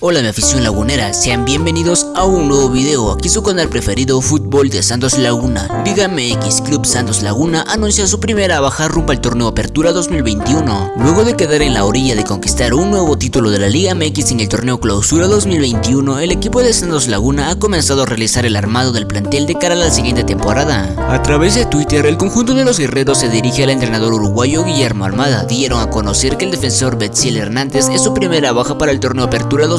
Hola mi afición lagunera, sean bienvenidos a un nuevo video, aquí su canal preferido Fútbol de Santos Laguna. Liga MX Club Santos Laguna anuncia su primera baja rumbo al torneo Apertura 2021. Luego de quedar en la orilla de conquistar un nuevo título de la Liga MX en el torneo Clausura 2021, el equipo de Santos Laguna ha comenzado a realizar el armado del plantel de cara a la siguiente temporada. A través de Twitter, el conjunto de los guerreros se dirige al entrenador uruguayo Guillermo Armada. Dieron a conocer que el defensor Betziel Hernández es su primera baja para el torneo Apertura 2021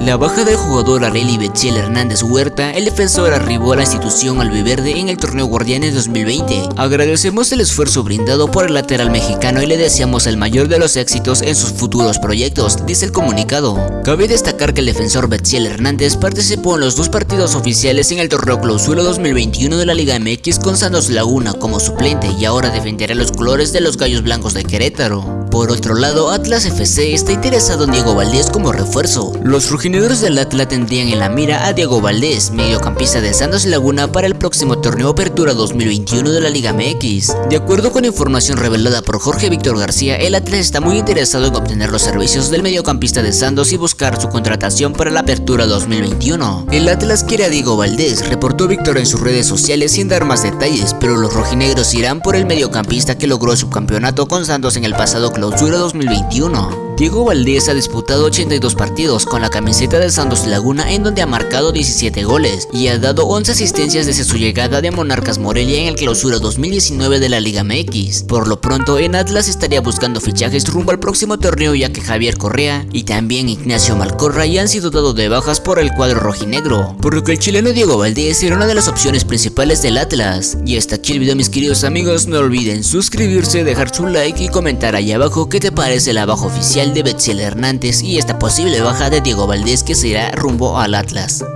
la baja del jugador Areli Betchel Hernández Huerta, el defensor arribó a la institución albiverde en el torneo Guardianes 2020. Agradecemos el esfuerzo brindado por el lateral mexicano y le deseamos el mayor de los éxitos en sus futuros proyectos, dice el comunicado. Cabe destacar que el defensor Betziel Hernández participó en los dos partidos oficiales en el torneo Clausura 2021 de la Liga MX con Santos Laguna como suplente y ahora defenderá los colores de los Gallos Blancos de Querétaro. Por otro lado, Atlas FC está interesado en Diego Valdés como refuerzo. Los rojinegros del Atlas tendrían en la mira a Diego Valdés, mediocampista de Santos Laguna para el próximo torneo Apertura 2021 de la Liga MX. De acuerdo con información revelada por Jorge Víctor García, el Atlas está muy interesado en obtener los servicios del mediocampista de Santos y buscar su contratación para la Apertura 2021. El Atlas quiere a Diego Valdés, reportó Víctor en sus redes sociales sin dar más detalles, pero los rojinegros irán por el mediocampista que logró su campeonato con Santos en el pasado Clausura 2021. Diego Valdés ha disputado 82 partidos con la camiseta de Santos Laguna en donde ha marcado 17 goles y ha dado 11 asistencias desde su llegada de Monarcas Morelia en el clausura 2019 de la Liga MX. Por lo pronto en Atlas estaría buscando fichajes rumbo al próximo torneo ya que Javier Correa y también Ignacio Malcorra ya han sido dados de bajas por el cuadro rojinegro, por lo que el chileno Diego Valdés era una de las opciones principales del Atlas. Y hasta aquí el video mis queridos amigos, no olviden suscribirse, dejar su like y comentar ahí abajo qué te parece la baja oficial de Betziel Hernández y esta posible baja de Diego Valdés que se irá rumbo al Atlas.